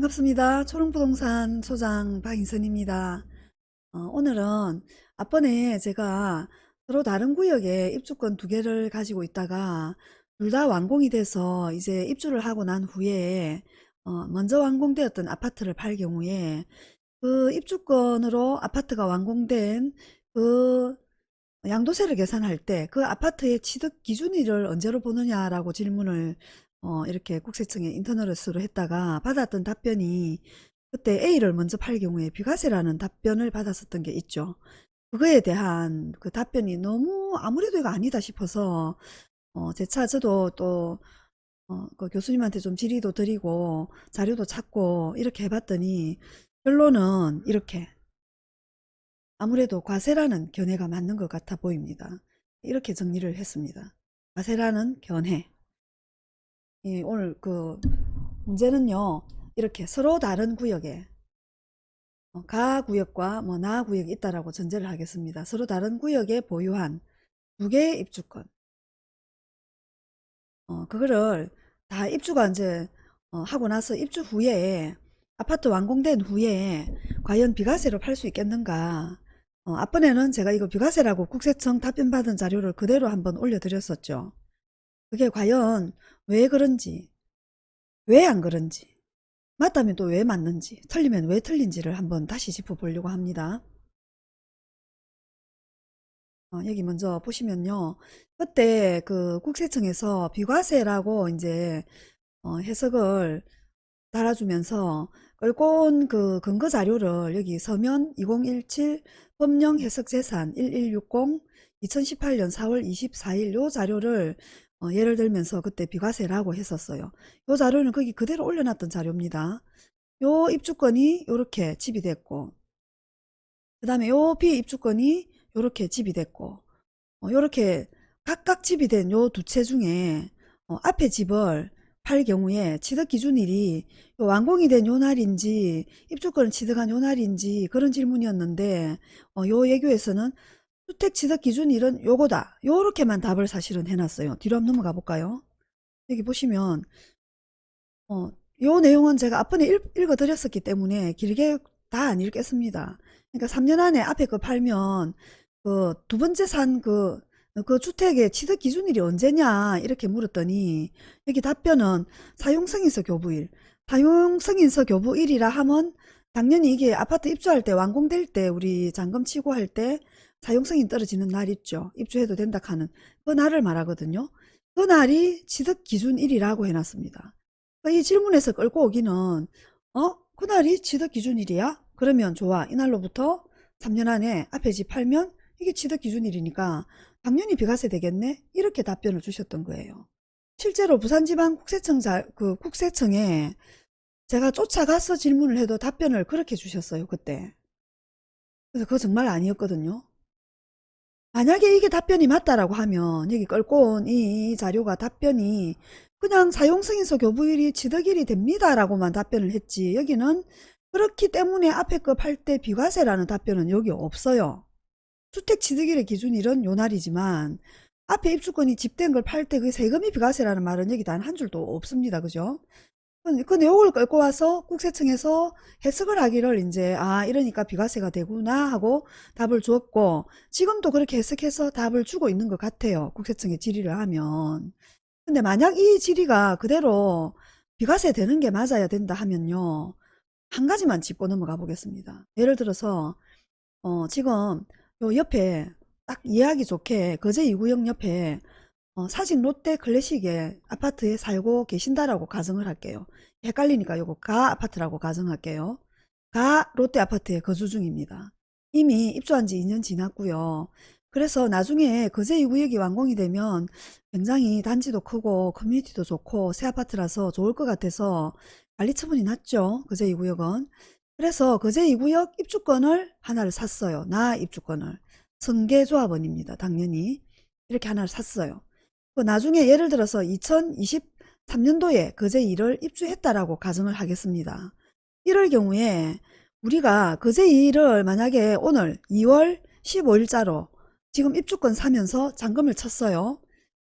반갑습니다. 초롱부동산 소장 박인선입니다. 어, 오늘은 앞번에 제가 서로 다른 구역에 입주권 두 개를 가지고 있다가 둘 다 완공이 돼서 이제 입주를 하고 난 후에 어, 먼저 완공되었던 아파트를 팔 경우에 그 입주권으로 아파트가 완공된 그 양도세를 계산할 때 그 아파트의 취득 기준일을 언제로 보느냐라고 질문을 어, 이렇게 국세청에 인터넷으로 했다가 받았던 답변이 그때 A를 먼저 팔 경우에 비과세라는 답변을 받았었던 게 있죠. 그거에 대한 그 답변이 너무 아무래도 이거 아니다 싶어서 어, 제 차 저도 또 어, 그 교수님한테 좀 질의도 드리고 자료도 찾고 이렇게 해봤더니 결론은 이렇게 아무래도 과세라는 견해가 맞는 것 같아 보입니다. 이렇게 정리를 했습니다. 과세라는 견해. 예, 오늘 그 문제는요. 이렇게 서로 다른 구역에 어, 가 구역과 뭐 나 구역이 있다라고 전제를 하겠습니다. 서로 다른 구역에 보유한 두 개의 입주권. 어, 그거를 다 입주가 이제 어, 하고 나서 입주 후에 아파트 완공된 후에 과연 비과세로 팔 수 있겠는가 어, 앞번에는 제가 이거 비과세라고 국세청 답변 받은 자료를 그대로 한번 올려드렸었죠. 그게 과연 왜 그런지, 왜 안 그런지, 맞다면 또 왜 맞는지, 틀리면 왜 틀린지를 한번 다시 짚어보려고 합니다. 어, 여기 먼저 보시면요. 그때 그 국세청에서 비과세라고 이제 어, 해석을 달아주면서 끌고 온 그 근거 자료를 여기 서면 2017 법령 해석 재산 1160 2018년 4월 24일 요 자료를 어, 예를 들면서 그때 비과세라고 했었어요. 요 자료는 거기 그대로 올려놨던 자료입니다. 요 입주권이 요렇게 집이 됐고 그 다음에 요 비입주권이 요렇게 집이 됐고 어, 요렇게 각각 집이 된 요 두 채 중에 어, 앞에 집을 팔 경우에 취득 기준일이 요 완공이 된 요 날인지 입주권을 취득한 요 날인지 그런 질문이었는데 어, 요 예교에서는 주택 취득 기준 일은 요거다. 요렇게만 답을 사실은 해놨어요. 뒤로 한번 넘어가 볼까요? 여기 보시면 어, 요 내용은 제가 앞번에 읽, 어 드렸었기 때문에 길게 다 안 읽겠습니다. 그러니까 3년 안에 앞에 거 팔면 그 두 번째 산그 그 주택의 취득 기준일이 언제냐 이렇게 물었더니 여기 답변은 사용승인서 교부일. 사용승인서 교부일이라 하면 당연히 이게 아파트 입주할 때 완공될 때 우리 잔금 치고 할 때 사용승인 떨어지는 날 있죠 입주해도 된다 하는 그 날을 말하거든요 그 날이 취득 기준 일이라고 해놨습니다 이 질문에서 끌고 오기는 어? 그날이 취득 기준일이야? 그러면 좋아 이날로부터 3년 안에 앞에 집 팔면 이게 취득 기준일이니까 당연히 비과세 되겠네? 이렇게 답변을 주셨던 거예요. 실제로 부산지방 국세청 자, 그 국세청에 제가 쫓아가서 질문을 해도 답변을 그렇게 주셨어요. 그때. 그래서 그거 정말 아니었거든요. 만약에 이게 답변이 맞다라고 하면 여기 끌고 온 이 자료가 답변이 그냥 사용승인서 교부일이 취득일이 됩니다 라고만 답변을 했지 여기는 그렇기 때문에 앞에 거팔때 비과세라는 답변은 여기 없어요. 주택 취득일의 기준일은 요 날이지만 앞에 입주권이 집된 걸 팔 때 그 세금이 비과세라는 말은 여기 단 한 줄도 없습니다. 그죠? 그 내용을 끌고 와서 국세청에서 해석을 하기를 이제 아 이러니까 비과세가 되구나 하고 답을 주었고 지금도 그렇게 해석해서 답을 주고 있는 것 같아요. 국세청에 질의를 하면. 근데 만약 이 질의가 그대로 비과세 되는 게 맞아야 된다 하면요. 한 가지만 짚고 넘어가 보겠습니다. 예를 들어서 어 지금 요 옆에 딱 이해하기 좋게 거제 2구역 옆에 어, 사직 롯데 클래식의 아파트에 살고 계신다라고 가정을 할게요. 헷갈리니까 요거 가 아파트라고 가정할게요. 가 롯데 아파트에 거주 중입니다. 이미 입주한 지 2년 지났고요. 그래서 나중에 거제 2구역이 완공이 되면 굉장히 단지도 크고 커뮤니티도 좋고 새 아파트라서 좋을 것 같아서 관리 처분이 났죠. 거제 2구역은. 그래서 거제 2구역 입주권을 하나를 샀어요. 나 입주권을. 성계조합원입니다. 당연히. 이렇게 하나를 샀어요. 그 나중에 예를 들어서 2023년도에 거제 1을 입주했다라고 가정을 하겠습니다. 이럴 경우에 우리가 거제 2를 만약에 오늘 2월 15일자로 지금 입주권 사면서 잔금을 쳤어요.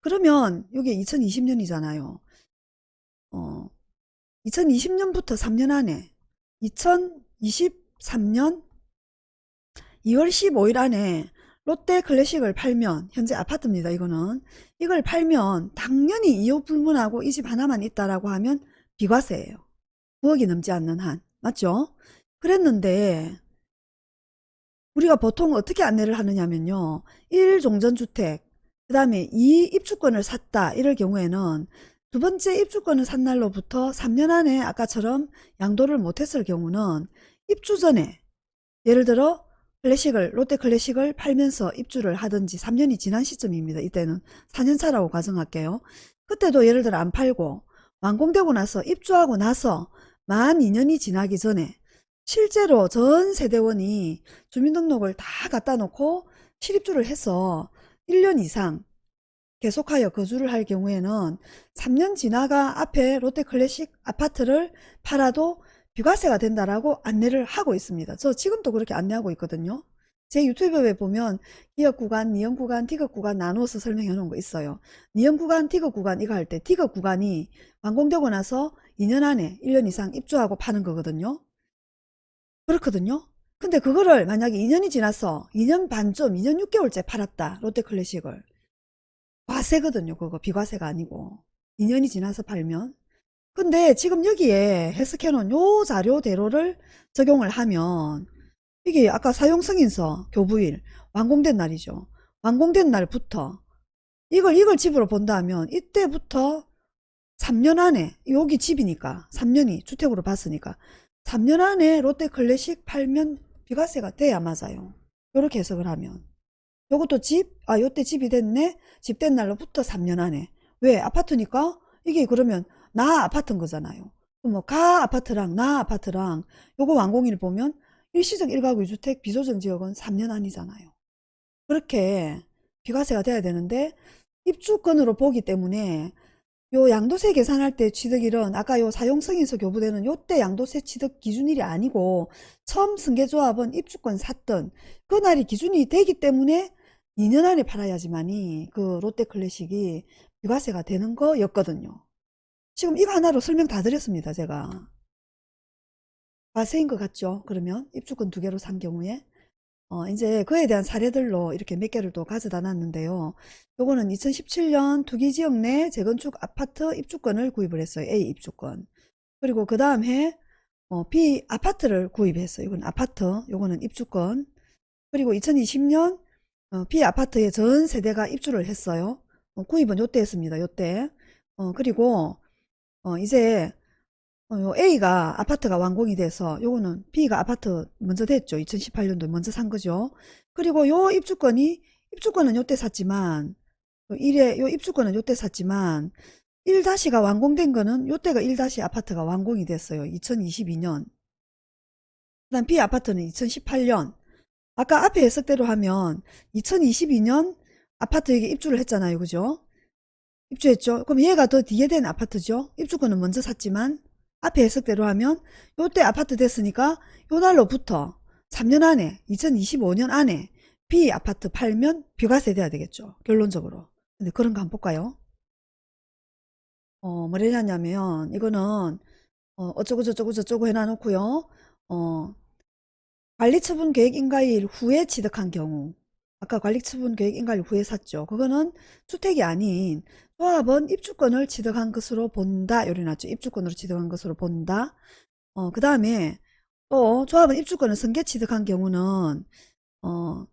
그러면 이게 2020년이잖아요. 어, 2020년부터 3년 안에 2023년 2월 15일 안에 롯데 클래식을 팔면 현재 아파트입니다. 이거는 이걸 팔면 당연히 이웃 불문하고 이 집 하나만 있다라고 하면 비과세예요. 9억이 넘지 않는 한 맞죠? 그랬는데 우리가 보통 어떻게 안내를 하느냐면요. 1종전주택 그 다음에 2 입주권을 샀다 이럴 경우에는 두 번째 입주권을 산 날로부터 3년 안에 아까처럼 양도를 못했을 경우는 입주 전에 예를 들어 클래식을 롯데 클래식을 팔면서 입주를 하든지 3년이 지난 시점입니다. 이때는 4년차라고 가정할게요. 그때도 예를 들어 안 팔고 완공되고 나서 입주하고 나서 만 2년이 지나기 전에 실제로 전 세대원이 주민등록을 다 갖다 놓고 실입주를 해서 1년 이상 계속하여 거주를 할 경우에는 3년 지나가 앞에 롯데클래식 아파트를 팔아도 비과세가 된다라고 안내를 하고 있습니다. 저 지금도 그렇게 안내하고 있거든요. 제 유튜브에 보면 기업 구간, 니형 구간, 디귿 구간 나눠서 설명해 놓은 거 있어요. 니형 구간, 디귿 구간 이거 할때 디귿 구간이 완공되고 나서 2년 안에 1년 이상 입주하고 파는 거거든요. 그렇거든요. 근데 그거를 만약에 2년이 지나서 2년 반쯤, 2년 6개월째 팔았다. 롯데클래식을. 과세거든요. 그거 비과세가 아니고. 2년이 지나서 팔면. 근데 지금 여기에 해석해놓은 요 자료대로를 적용을 하면 이게 아까 사용승인서 교부일 완공된 날이죠. 완공된 날부터 이걸 이걸 집으로 본다면 이때부터 3년 안에 여기 집이니까 3년이 주택으로 봤으니까 3년 안에 롯데 클래식 팔면 비과세가 돼야 맞아요. 요렇게 해석을 하면. 요것도 집, 아 요때 집이 됐네? 집 된 날로부터 3년 안에. 왜? 아파트니까? 이게 그러면 나 아파트인 거잖아요. 뭐 가 아파트랑 나 아파트랑 요거 완공일 보면 일시적 1가구 2주택 비조정 지역은 3년 안이잖아요. 그렇게 비과세가 돼야 되는데 입주권으로 보기 때문에 요 양도세 계산할 때 취득일은 아까 요 사용승인서 교부되는 요때 양도세 취득 기준일이 아니고 처음 승계조합은 입주권 샀던 그날이 기준이 되기 때문에 2년 안에 팔아야지만이 그 롯데클래식이 비과세가 되는 거였거든요. 지금 이거 하나로 설명 다 드렸습니다. 제가. 과세인 것 같죠? 그러면 입주권 두 개로 산 경우에 어, 이제 그에 대한 사례들로 이렇게 몇 개를 또 가져다 놨는데요. 요거는 2017년 투기지역 내 재건축 아파트 입주권을 구입을 했어요. A 입주권. 그리고 그 다음 해 어, B 아파트를 구입했어요. 이건 아파트, 요거는 입주권. 그리고 2020년 어, B 아파트에 전 세대가 입주를 했어요. 어, 구입은 요때 했습니다. 요때. 어, 그리고 어, 이제 어, 요 A가 아파트가 완공이 돼서 요거는 B가 아파트 먼저 됐죠. 2018년도 먼저 산 거죠. 그리고 요 입주권이 입주권은 요때 샀지만 요 1에 요 입주권은 요때 샀지만 1-가 완공된 거는 요때가 1- 아파트가 완공이 됐어요. 2022년. 그다음 B 아파트는 2018년. 아까 앞에 해석대로 하면 2022년 아파트에게 입주를 했잖아요. 그죠? 입주했죠. 그럼 얘가 더 뒤에 된 아파트죠. 입주권은 먼저 샀지만 앞에 해석대로 하면 요때 아파트 됐으니까 요 날로부터 3년 안에 2025년 안에 B 아파트 팔면 비과세 돼야 되겠죠. 결론적으로. 근데 그런 거 한번 볼까요? 어, 뭐래냐면 이거는 어, 어쩌고 저쩌고 저쩌고 해놔놓고요. 어, 관리처분 계획 인가일 후에 취득한 경우 아까 관리처분 계획 인가일 후에 샀죠. 그거는 주택이 아닌 조합은 입주권을 취득한 것으로 본다. 요리 났죠. 입주권으로 취득한 것으로 본다. 어, 그 다음에 또 조합은 입주권을 승계 취득한 경우는 어,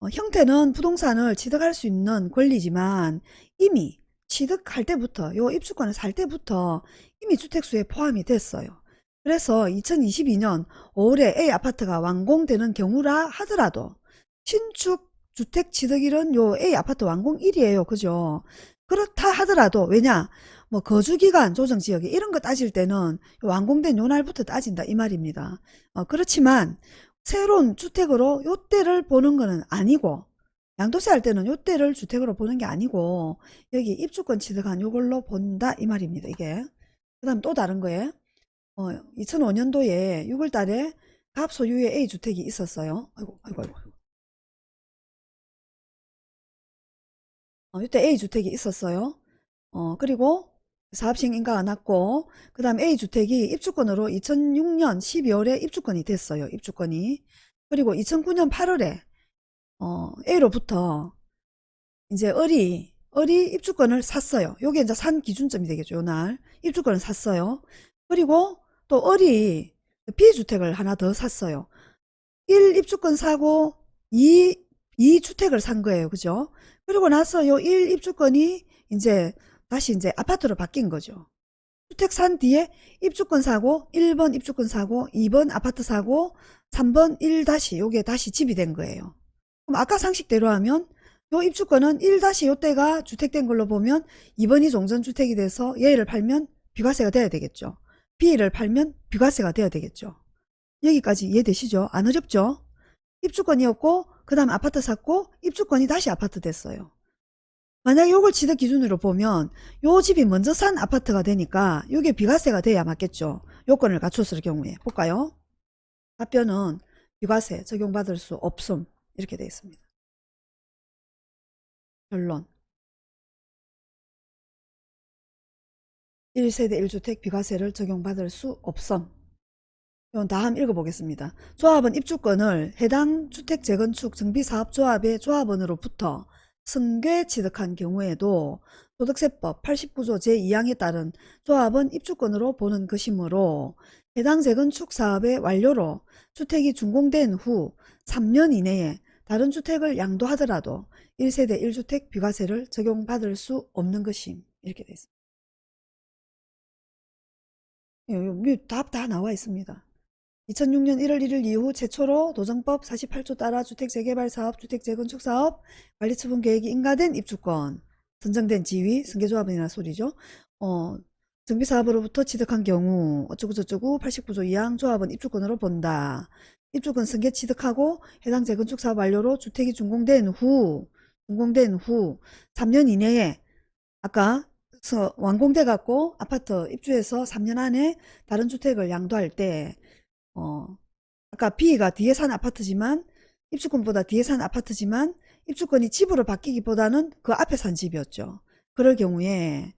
어, 형태는 부동산을 취득할 수 있는 권리지만 이미 취득할 때부터 요 입주권을 살 때부터 이미 주택수에 포함이 됐어요. 그래서 2022년 5월에 A 아파트가 완공되는 경우라 하더라도 신축 주택 취득일은 요 A 아파트 완공일이에요. 그죠? 그렇다 하더라도 왜냐 뭐 거주기간 조정지역에 이런 거 따질 때는 완공된 요 날부터 따진다 이 말입니다. 어, 그렇지만 새로운 주택으로 요 때를 보는 거는 아니고 양도세 할 때는 요 때를 주택으로 보는 게 아니고 여기 입주권 취득한 요걸로 본다 이 말입니다. 이게 그 다음 또 다른 거에 어, 2005년도에 6월 달에 갑 소유의 A주택이 있었어요. 아이고 아이고 아이고 어, 이때 A주택이 있었어요. 어, 그리고 사업시행 인가가 났고 그 다음 A주택이 입주권으로 2006년 12월에 입주권이 됐어요. 입주권이. 그리고 2009년 8월에 어, A로부터 이제 을이 을이 입주권을 샀어요. 요게 이제 산 기준점이 되겠죠. 요 날. 입주권을 샀어요. 그리고 또 을이 B주택을 하나 더 샀어요. 1 입주권 사고 2, 2주택을 산 거예요. 그죠? 그리고 나서 요 1 입주권이 이제 다시 이제 아파트로 바뀐 거죠. 주택 산 뒤에 입주권 사고 1번 입주권 사고 2번 아파트 사고 3번 1 다시 요게 다시 집이 된 거예요. 그럼 아까 상식대로 하면 요 입주권은 1 다시 요때가 주택된 걸로 보면 2번이 종전주택이 돼서 얘를 팔면 비과세가 돼야 되겠죠. B를 팔면 비과세가 돼야 되겠죠. 여기까지 이해되시죠? 안 어렵죠? 입주권이었고 그 다음 아파트 샀고 입주권이 다시 아파트 됐어요. 만약에 요걸 취득 기준으로 보면 요 집이 먼저 산 아파트가 되니까 요게 비과세가 돼야 맞겠죠. 요건을 갖췄을 경우에 볼까요? 답변은 비과세 적용받을 수 없음 이렇게 되어 있습니다. 결론 1세대 1주택 비과세를 적용받을 수 없음 이건 다음 읽어보겠습니다. 조합은 입주권을 해당 주택 재건축 정비사업조합의 조합원으로부터 승계 취득한 경우에도 소득세법 89조 제2항에 따른 조합은 입주권으로 보는 것이므로 해당 재건축 사업의 완료로 주택이 준공된 후 3년 이내에 다른 주택을 양도하더라도 1세대 1주택 비과세를 적용받을 수 없는 것임. 이렇게 되어 있습니다. 답다 나와 있습니다. 2006년 1월 1일 이후 최초로 도정법 48조 따라 주택재개발사업, 주택재건축사업, 관리처분 계획이 인가된 입주권, 선정된 지위, 승계조합이나 소리죠. 어, 정비사업으로부터 취득한 경우 어쩌고저쩌고 89조 2항 조합은 입주권으로 본다. 입주권 승계 취득하고 해당 재건축사업 완료로 주택이 준공된 후 준공된 후 3년 이내에 아까 완공돼 갖고 아파트 입주해서 3년 안에 다른 주택을 양도할 때 어, 아까 B가 뒤에 산 아파트지만 입주권보다 뒤에 산 아파트지만 입주권이 집으로 바뀌기보다는 그 앞에 산 집이었죠. 그럴 경우에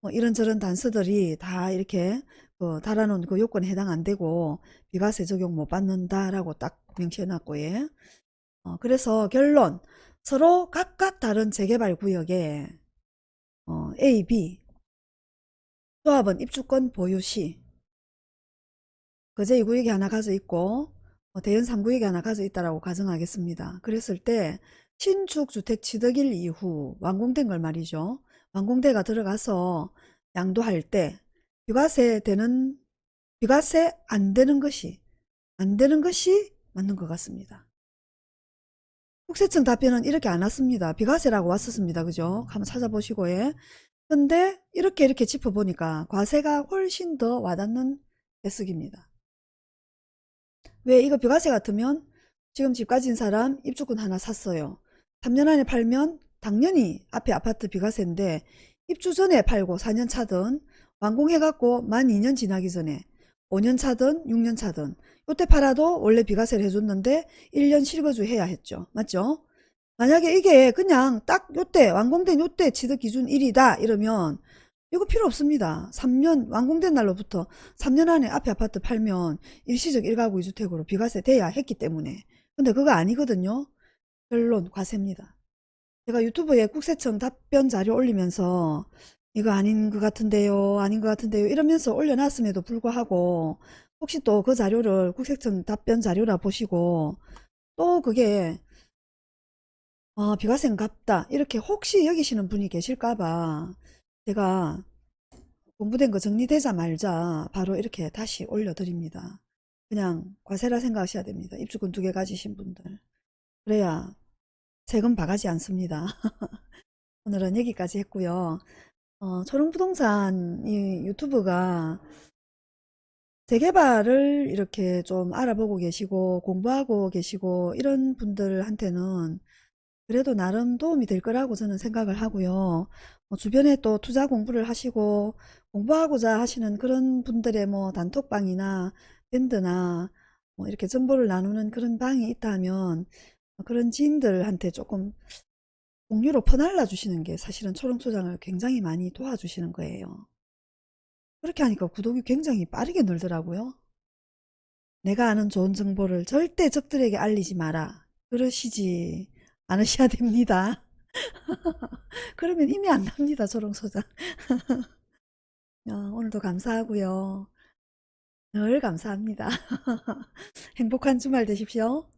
뭐 이런저런 단서들이 다 이렇게 그 달아놓은 그 요건에 해당 안 되고 비과세 적용 못 받는다라고 딱 명시해 놨고 예. 어, 그래서 결론 서로 각각 다른 재개발 구역에 어, A, B 조합은 입주권 보유 시 거제 2구역이 하나 가져 있고 어, 대연 3구역이 하나 가져 있다라고 가정하겠습니다. 그랬을 때 신축 주택 취득일 이후 완공된 걸 말이죠. 완공대가 들어가서 양도할 때 비과세 되는 비과세 안 되는 것이 안 되는 것이 맞는 것 같습니다. 국세청 답변은 이렇게 안 왔습니다. 비과세라고 왔었습니다. 그죠? 한번 찾아보시고 예. 근데 이렇게 이렇게 짚어보니까 과세가 훨씬 더 와닿는 해석입니다. 왜 이거 비과세 같으면 지금 집 가진 사람 입주권 하나 샀어요. 3년 안에 팔면 당연히 앞에 아파트 비과세인데 입주 전에 팔고 4년 차든 완공해갖고 만 2년 지나기 전에 5년 차든 6년 차든 요때 팔아도 원래 비과세를 해줬는데 1년 실거주 해야 했죠. 맞죠? 만약에 이게 그냥 딱 요때 완공된 요때 취득 기준 1이다 이러면 이거 필요 없습니다. 3년 완공된 날로부터 3년 안에 앞에 아파트 팔면 일시적 1가구 2주택으로 비과세 돼야 했기 때문에 근데 그거 아니거든요. 결론 과세입니다. 제가 유튜브에 국세청 답변 자료 올리면서 이거 아닌 것 같은데요 아닌 것 같은데요 이러면서 올려놨음에도 불구하고 혹시 또 그 자료를 국세청 답변 자료라 보시고 또 그게 아 비과세인갑다 이렇게 혹시 여기시는 분이 계실까봐 제가 공부된 거 정리되자 말자 바로 이렇게 다시 올려드립니다. 그냥 과세라 생각하셔야 됩니다. 입주권 두 개 가지신 분들. 그래야 세금 바가지 않습니다. 오늘은 여기까지 했고요. 어, 초롱부동산 이 유튜브가 재개발을 이렇게 좀 알아보고 계시고 공부하고 계시고 이런 분들한테는 그래도 나름 도움이 될 거라고 저는 생각을 하고요. 뭐 주변에 또 투자 공부를 하시고 공부하고자 하시는 그런 분들의 뭐 단톡방이나 밴드나 뭐 이렇게 정보를 나누는 그런 방이 있다면 그런 지인들한테 조금 공유로 퍼날라 주시는 게 사실은 초롱소장을 굉장히 많이 도와주시는 거예요. 그렇게 하니까 구독이 굉장히 빠르게 늘더라고요. 내가 아는 좋은 정보를 절대 적들에게 알리지 마라. 그러시지 않으셔야 됩니다. 그러면 힘이 안 납니다, 조롱소장. 어, 오늘도 감사하고요. 늘 감사합니다. 행복한 주말 되십시오.